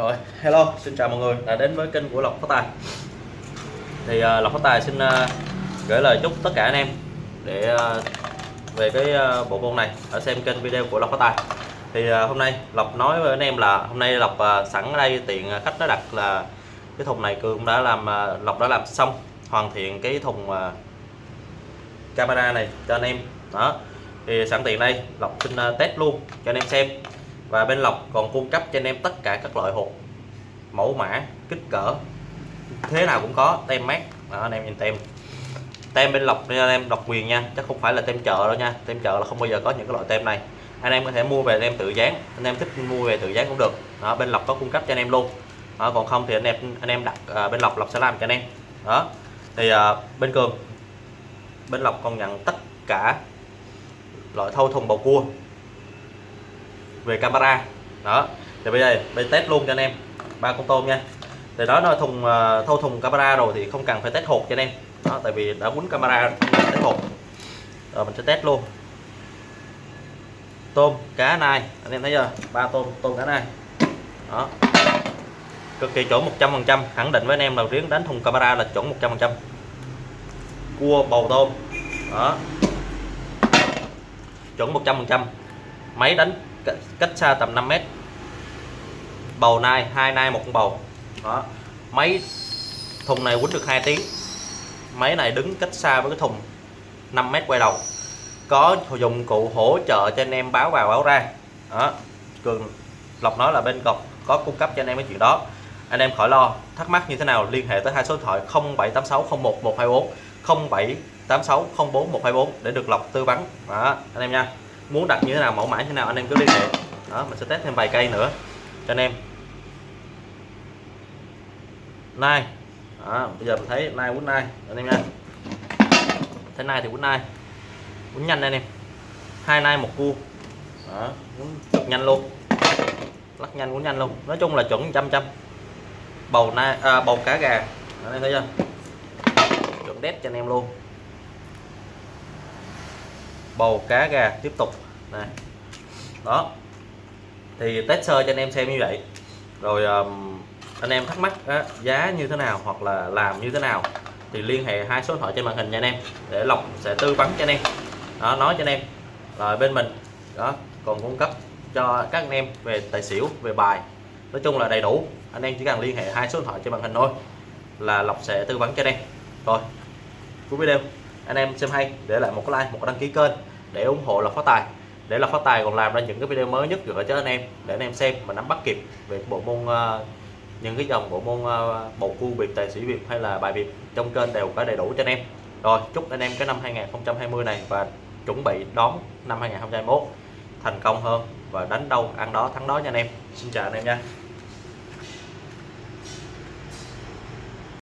Rồi, hello, xin chào mọi người. Đã đến với kênh của Lộc Phát Tài. Thì uh, Lộc Phát Tài xin uh, gửi lời chúc tất cả anh em để uh, về cái uh, bộ môn này ở xem kênh video của Lộc Phát Tài. Thì uh, hôm nay Lộc nói với anh em là hôm nay Lộc uh, sẵn ở đây tiện khách nó đặt là cái thùng này cũng đã làm uh, Lộc đã làm xong hoàn thiện cái thùng uh, camera này cho anh em. Đó thì sẵn tiện đây Lộc xin uh, test luôn cho anh em xem và bên lọc còn cung cấp cho anh em tất cả các loại hộp mẫu mã kích cỡ. Thế nào cũng có tem mát đó, anh em nhìn tem. Tem bên lọc nên anh em độc quyền nha chắc không phải là tem chợ đâu nha. Tem chợ là không bao giờ có những cái loại tem này. Anh em có thể mua về anh em tự dán anh em thích mua về tự dán cũng được. Đó, bên lọc có cung cấp cho anh em luôn. Đó, còn không thì anh em anh em đặt à, bên lọc lọc sẽ làm cho anh em. Đó thì à, bên Cường bên lọc còn nhận tất cả loại thâu thùng bầu cua về camera. Đó. Thì bây giờ, bây test luôn cho anh em. Ba con tôm nha. Thì đó nó thùng ờ, thâu thùng camera rồi thì không cần phải test hộp cho anh em. Đó, tại vì đã quấn camera test hộp rồi, mình sẽ test luôn. Tôm, cá này anh em thấy chưa? Ba tôm tôm, cá này đó. Cực kỳ chuẩn 100 phần trăm. Khẳng định với anh em đầu riêng đánh thùng camera là chuẩn 100 phần trăm. Cua, bầu tôm. Đó. Chuẩn 100 phần trăm. Máy đánh cách xa tầm 5 mét. Bầu nai, hai nai, một con bầu. Đó. Máy thùng này quýnh được 2 tiếng. Máy này đứng cách xa với cái thùng 5 mét quay đầu. Có dụng cụ hỗ trợ cho anh em báo vào báo ra. Đó. Cường lộc nói là bên cọc có cung cấp cho anh em cái chuyện đó. Anh em khỏi lo, thắc mắc như thế nào, liên hệ tới hai số điện thoại 0786011124 0786041124 để được lọc tư vấn. Đó, anh em nha muốn đặt như thế nào mẫu mã như thế nào anh em cứ liên hệ. Đó mình sẽ test thêm vài cây nữa cho anh em. Nai đó, bây giờ mình thấy nai quýnh nai anh em nha. Thấy nai thì quýnh nai quýnh nhanh anh em hai nai một cua. Đó quýnh cực nhanh luôn. Lắc nhanh quýnh nhanh luôn. Nói chung là chuẩn trăm trăm. Bầu nai à, bầu cá gà. Anh em thấy chưa? Chuẩn đét cho anh em luôn bầu cá gà tiếp tục. Này. Đó. Thì test sơ cho anh em xem như vậy. Rồi um, anh em thắc mắc á, giá như thế nào hoặc là làm như thế nào thì liên hệ hai số điện thoại trên màn hình nha anh em. Để lộc sẽ tư vấn cho anh em. Đó nói cho anh em. Rồi bên mình đó còn cung cấp cho các anh em về tài xỉu về bài. Nói chung là đầy đủ. Anh em chỉ cần liên hệ hai số điện thoại trên màn hình thôi là lộc sẽ tư vấn cho anh em. Rồi cuối video anh em xem hay để lại một cái like một cái đăng ký kênh để ủng hộ là phát tài. Để là phát tài còn làm ra những cái video mới nhất gửi cho anh em để anh em xem và nắm bắt kịp về bộ môn uh, những cái dòng bộ môn uh, bầu cua biệt tài sĩ việt hay là bài việt trong kênh đều có đầy đủ cho anh em. Rồi chúc anh em cái năm 2020 này và chuẩn bị đón năm 2021 thành công hơn và đánh đâu ăn đó thắng đó nha anh em. Xin chào anh em nha.